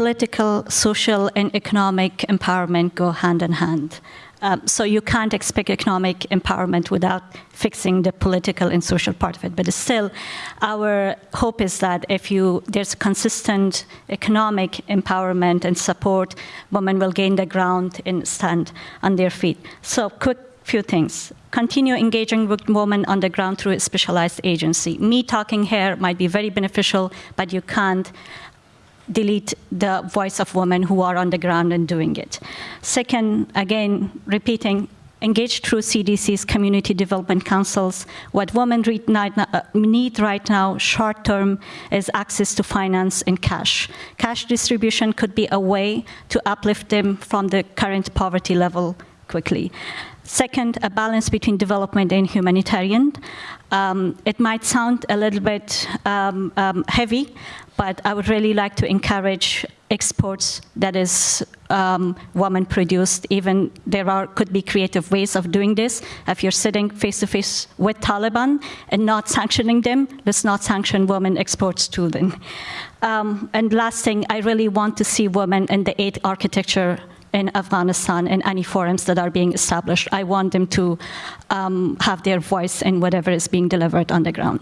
political, social, and economic empowerment go hand in hand. Um, so you can't expect economic empowerment without fixing the political and social part of it. But still, our hope is that if you there's consistent economic empowerment and support, women will gain the ground and stand on their feet. So quick few things. Continue engaging with women on the ground through a specialized agency. Me talking here might be very beneficial, but you can't delete the voice of women who are on the ground and doing it. Second, again, repeating, engage through CDC's community development councils. What women uh, need right now, short term, is access to finance and cash. Cash distribution could be a way to uplift them from the current poverty level quickly. Second, a balance between development and humanitarian. Um, it might sound a little bit um, um, heavy, but I would really like to encourage exports that is um, woman-produced. Even there are could be creative ways of doing this. If you're sitting face-to-face with Taliban and not sanctioning them, let's not sanction women exports to them. Um, and last thing, I really want to see women in the aid architecture in Afghanistan in any forums that are being established. I want them to um, have their voice in whatever is being delivered on the ground.